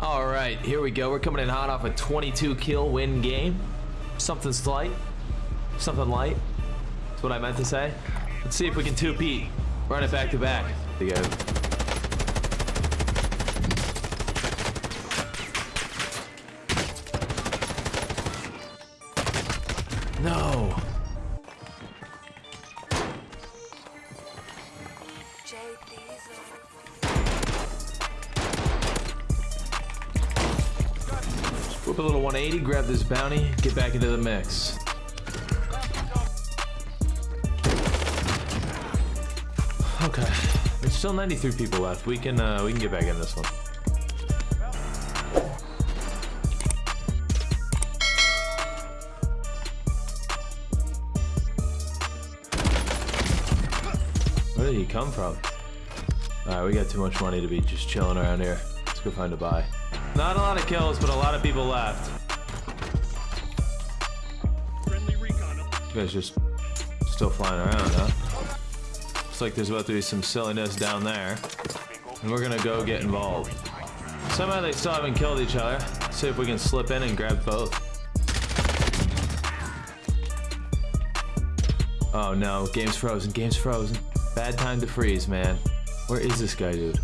All right, here we go. We're coming in hot off a 22 kill win game. Something slight, something light. That's what I meant to say. Let's see if we can two-peat. Run it back to back. There you go. A little 180, grab this bounty, get back into the mix. Okay, there's still 93 people left. We can uh, we can get back in this one. Where did he come from? Alright, we got too much money to be just chilling around here. Let's go find a buy. Not a lot of kills, but a lot of people left. You guys just still flying around, huh? Looks like there's about to be some silliness down there. And we're gonna go get involved. Somehow they still haven't killed each other. Let's See if we can slip in and grab both. Oh no, game's frozen, game's frozen. Bad time to freeze, man. Where is this guy, dude?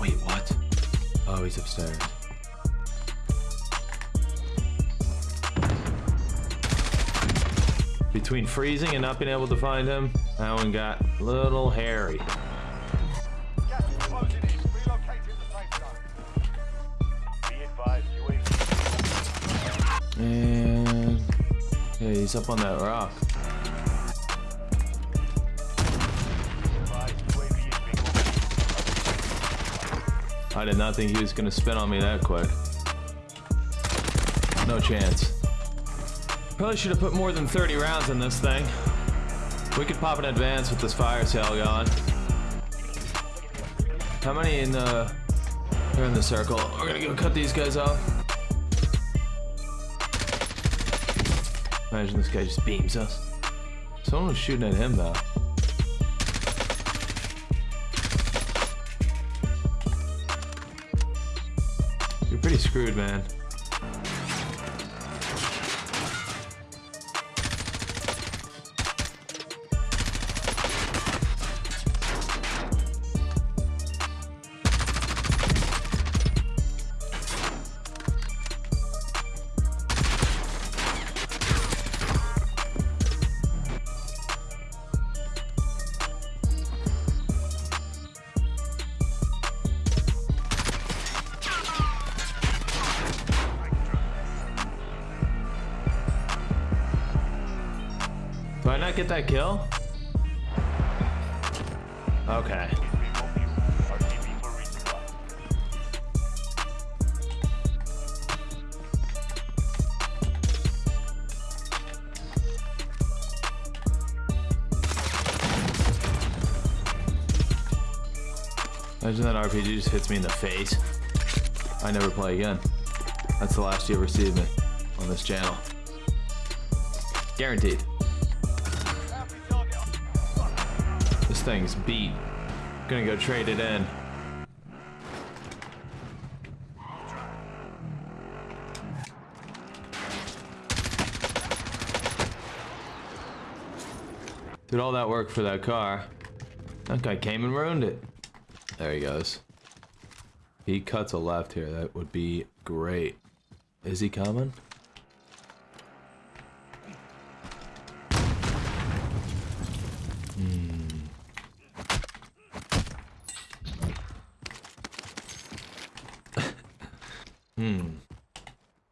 Wait, what? Oh, he's upstairs. Between freezing and not being able to find him, that one got little hairy. And yeah, he's up on that rock. I did not think he was gonna spin on me that quick. No chance. Probably should have put more than 30 rounds in this thing. We could pop an advance with this fire sale going. How many in uh, the... They're in the circle. We're gonna go cut these guys off. Imagine this guy just beams us. Someone was shooting at him though. You're pretty screwed, man. Get that kill? Okay. Imagine that RPG just hits me in the face. I never play again. That's the last you ever see of me on this channel. Guaranteed. Thing's beat. Gonna go trade it in. Did all that work for that car. That guy came and ruined it. There he goes. He cuts a left here. That would be great. Is he coming?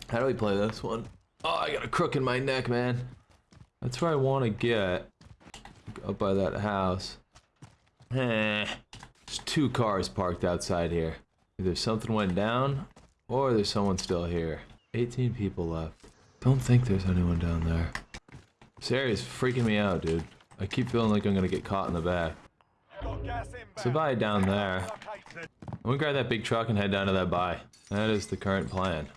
How do we play this one? Oh, I got a crook in my neck, man. That's where I want to get. Up by that house. Eh. There's two cars parked outside here. Either something went down, or there's someone still here. 18 people left. Don't think there's anyone down there. This area's freaking me out, dude. I keep feeling like I'm gonna get caught in the back. So buy down there. I'm gonna grab that big truck and head down to that buy. That is the current plan.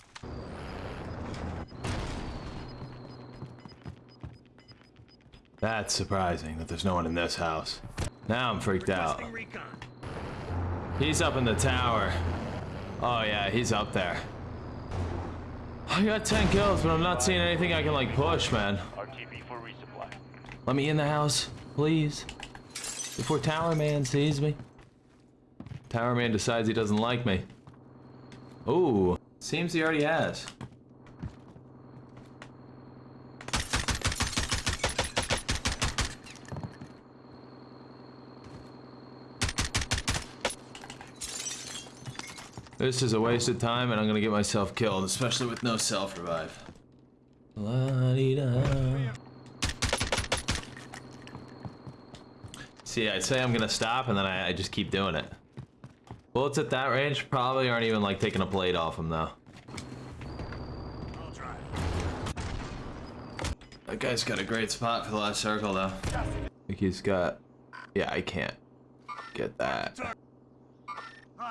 That's surprising that there's no one in this house. Now I'm freaked out. He's up in the tower. Oh yeah, he's up there. I got 10 kills, but I'm not seeing anything I can like push, man. RTB for resupply. Let me in the house, please. Before Tower Man sees me. Tower Man decides he doesn't like me. Ooh, seems he already has. This is a waste of time and I'm gonna get myself killed, especially with no self-revive. See, I say I'm gonna stop and then I, I just keep doing it. Bullets at that range probably aren't even like taking a blade off him though. That guy's got a great spot for the last circle though. I think he's got... Yeah, I can't get that.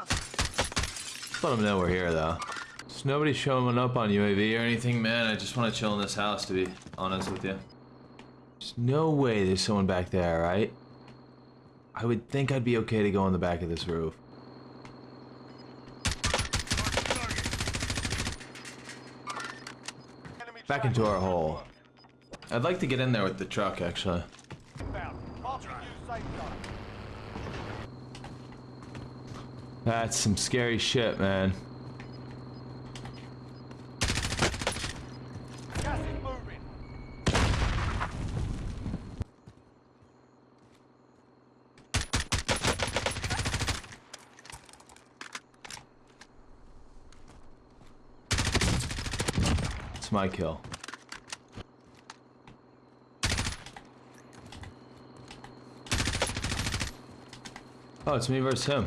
Just let him know we're here though. There's nobody showing up on UAV or anything, man. I just want to chill in this house to be honest with you. There's no way there's someone back there, right? I would think I'd be okay to go on the back of this roof. Back into our hole. I'd like to get in there with the truck, actually. That's some scary shit, man. It's my kill. Oh, it's me versus him.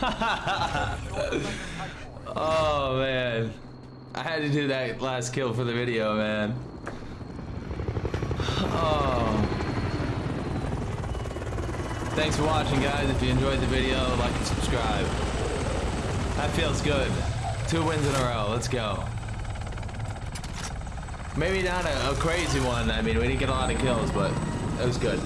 Oh man. I had to do that last kill for the video, man. Oh. Thanks for watching, guys. If you enjoyed the video, like and subscribe. That feels good. Two wins in a row. Let's go. Maybe not a, a crazy one. I mean, we didn't get a lot of kills, but it was good.